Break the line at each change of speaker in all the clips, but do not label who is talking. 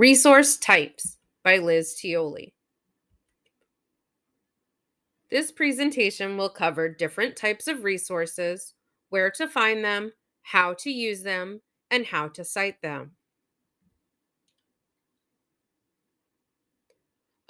Resource Types by Liz Tioli. This presentation will cover different types of resources, where to find them, how to use them, and how to cite them.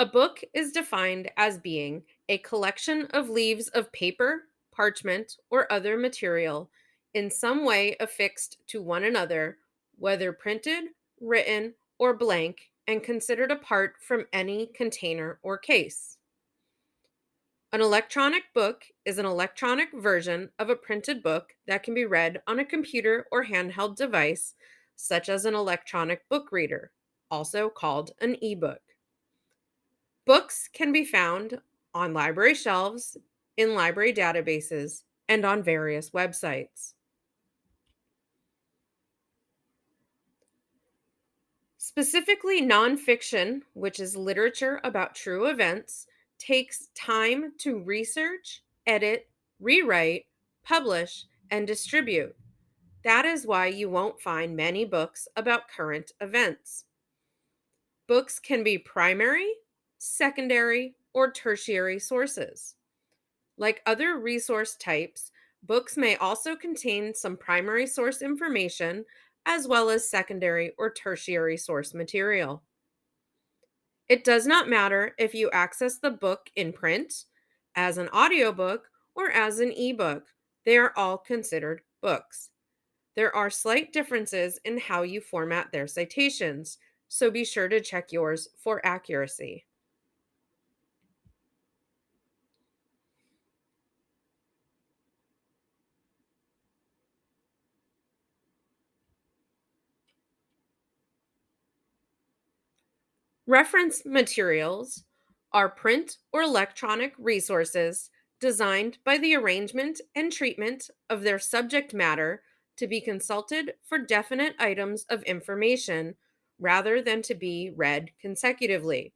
A book is defined as being a collection of leaves of paper, parchment, or other material in some way affixed to one another, whether printed, written, or blank, and considered apart from any container or case. An electronic book is an electronic version of a printed book that can be read on a computer or handheld device, such as an electronic book reader, also called an e-book. Books can be found on library shelves, in library databases, and on various websites. Specifically, nonfiction, which is literature about true events, takes time to research, edit, rewrite, publish, and distribute. That is why you won't find many books about current events. Books can be primary, secondary, or tertiary sources. Like other resource types, books may also contain some primary source information as well as secondary or tertiary source material. It does not matter if you access the book in print, as an audiobook, or as an ebook. They are all considered books. There are slight differences in how you format their citations, so be sure to check yours for accuracy. Reference materials are print or electronic resources designed by the arrangement and treatment of their subject matter to be consulted for definite items of information rather than to be read consecutively.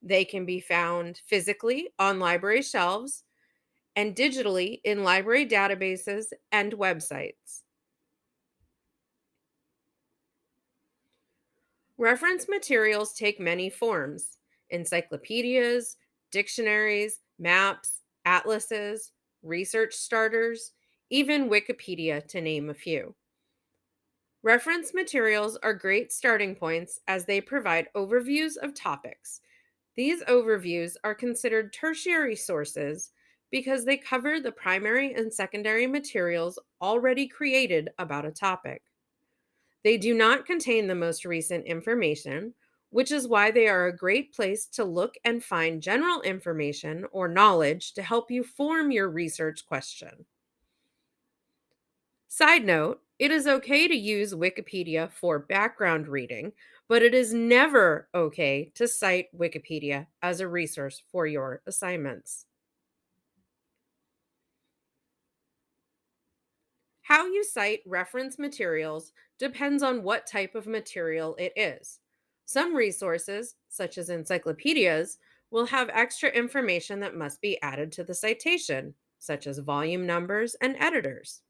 They can be found physically on library shelves and digitally in library databases and websites. Reference materials take many forms encyclopedias, dictionaries, maps, atlases, research starters, even Wikipedia, to name a few. Reference materials are great starting points as they provide overviews of topics. These overviews are considered tertiary sources because they cover the primary and secondary materials already created about a topic. They do not contain the most recent information, which is why they are a great place to look and find general information or knowledge to help you form your research question. Side note, it is okay to use Wikipedia for background reading, but it is never okay to cite Wikipedia as a resource for your assignments. How you cite reference materials depends on what type of material it is. Some resources, such as encyclopedias, will have extra information that must be added to the citation, such as volume numbers and editors.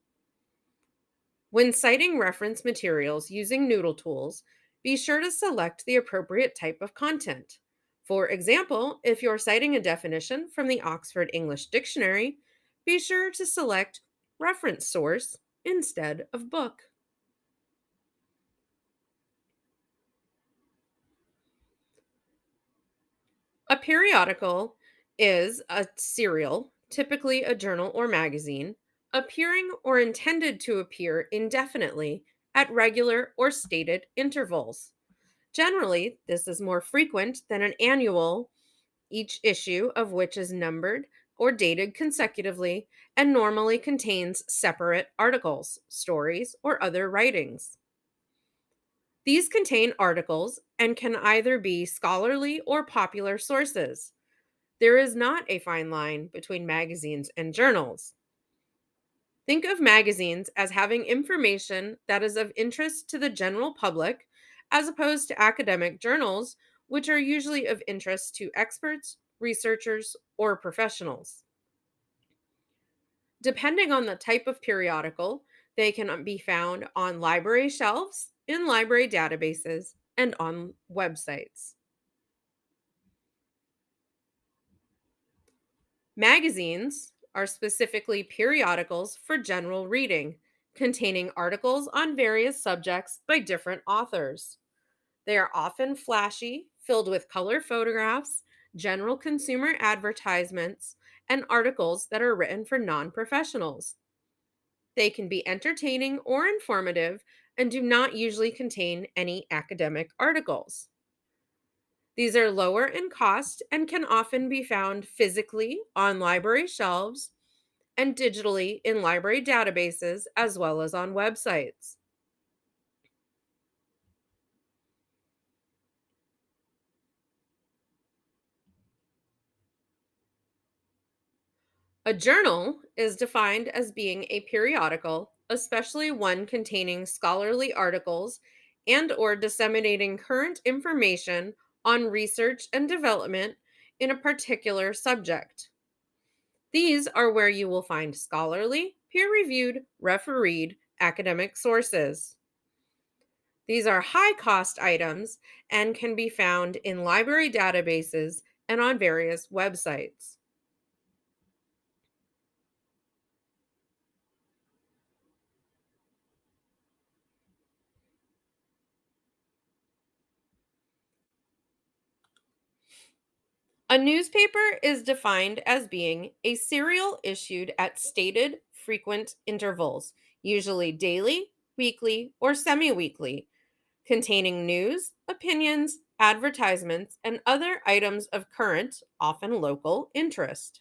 When citing reference materials using NoodleTools, be sure to select the appropriate type of content. For example, if you're citing a definition from the Oxford English Dictionary, be sure to select reference source instead of book. A periodical is a serial, typically a journal or magazine, appearing or intended to appear indefinitely at regular or stated intervals. Generally, this is more frequent than an annual, each issue of which is numbered or dated consecutively and normally contains separate articles, stories, or other writings. These contain articles and can either be scholarly or popular sources. There is not a fine line between magazines and journals. Think of magazines as having information that is of interest to the general public, as opposed to academic journals, which are usually of interest to experts, researchers, or professionals. Depending on the type of periodical, they can um, be found on library shelves, in library databases, and on websites. Magazines are specifically periodicals for general reading, containing articles on various subjects by different authors. They are often flashy, filled with color photographs, general consumer advertisements, and articles that are written for non professionals. They can be entertaining or informative and do not usually contain any academic articles. These are lower in cost and can often be found physically on library shelves and digitally in library databases as well as on websites. A journal is defined as being a periodical, especially one containing scholarly articles and or disseminating current information on research and development in a particular subject. These are where you will find scholarly, peer-reviewed, refereed academic sources. These are high-cost items and can be found in library databases and on various websites. A newspaper is defined as being a serial issued at stated frequent intervals, usually daily, weekly, or semi weekly, containing news, opinions, advertisements, and other items of current, often local, interest.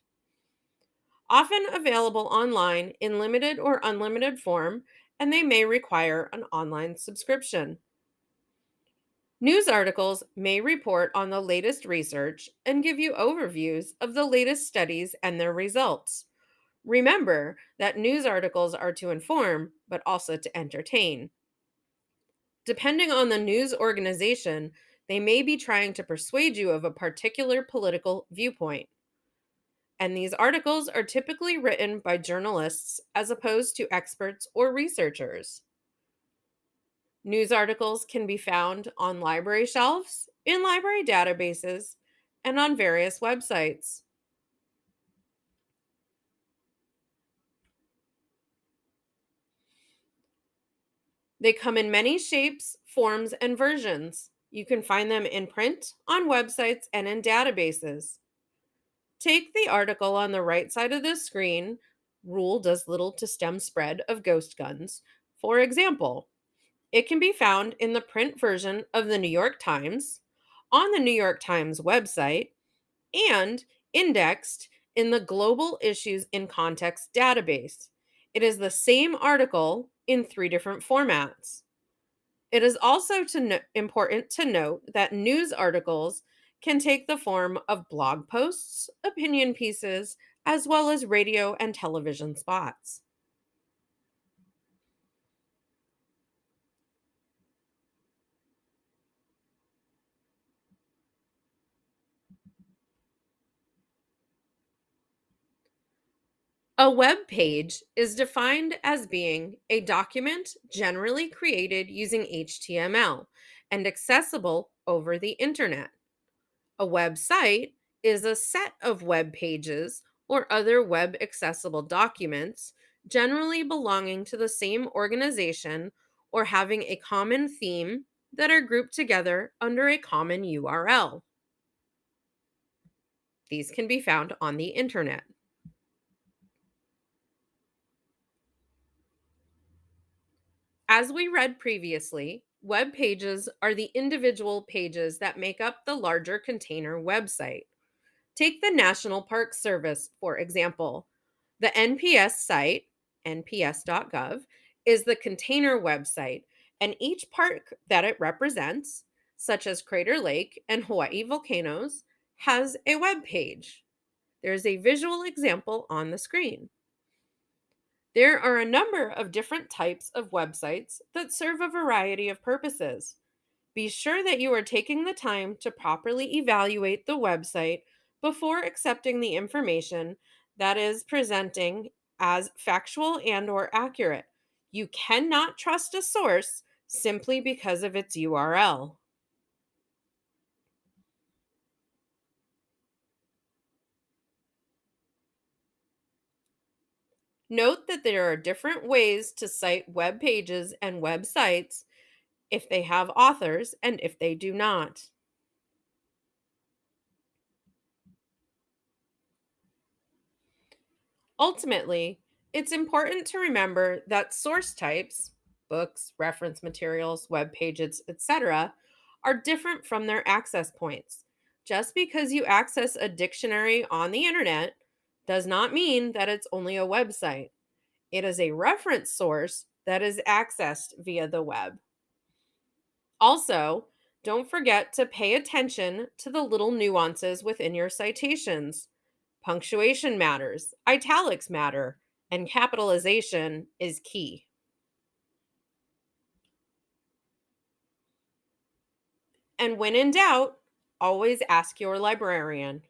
Often available online in limited or unlimited form, and they may require an online subscription. News articles may report on the latest research and give you overviews of the latest studies and their results. Remember that news articles are to inform, but also to entertain. Depending on the news organization, they may be trying to persuade you of a particular political viewpoint. And these articles are typically written by journalists as opposed to experts or researchers. News articles can be found on library shelves, in library databases, and on various websites. They come in many shapes, forms, and versions. You can find them in print, on websites, and in databases. Take the article on the right side of the screen, Rule Does Little to Stem Spread of Ghost Guns. For example, it can be found in the print version of the New York Times, on the New York Times website, and indexed in the Global Issues in Context database. It is the same article in three different formats. It is also to no- important to note that news articles can take the form of blog posts, opinion pieces, as well as radio and television spots. A web page is defined as being a document generally created using HTML and accessible over the internet. A website is a set of web pages or other web accessible documents, generally belonging to the same organization or having a common theme that are grouped together under a common URL. These can be found on the internet. As we read previously, web pages are the individual pages that make up the larger container website. Take the National Park Service, for example. The NPS site, nps.gov, is the container website, and each park that it represents, such as Crater Lake and Hawaii volcanoes, has a web page. There's a visual example on the screen. There are a number of different types of websites that serve a variety of purposes. Be sure that you are taking the time to properly evaluate the website before accepting the information that is presenting as factual and or accurate. You cannot trust a source simply because of its URL. Note that there are different ways to cite web pages and websites if they have authors and if they do not. Ultimately, it's important to remember that source types, books, reference materials, web pages, etc., are different from their access points. Just because you access a dictionary on the internet does not mean that it's only a website. It is a reference source that is accessed via the web. Also, don't forget to pay attention to the little nuances within your citations. Punctuation matters, italics matter, and capitalization is key. And when in doubt, always ask your librarian.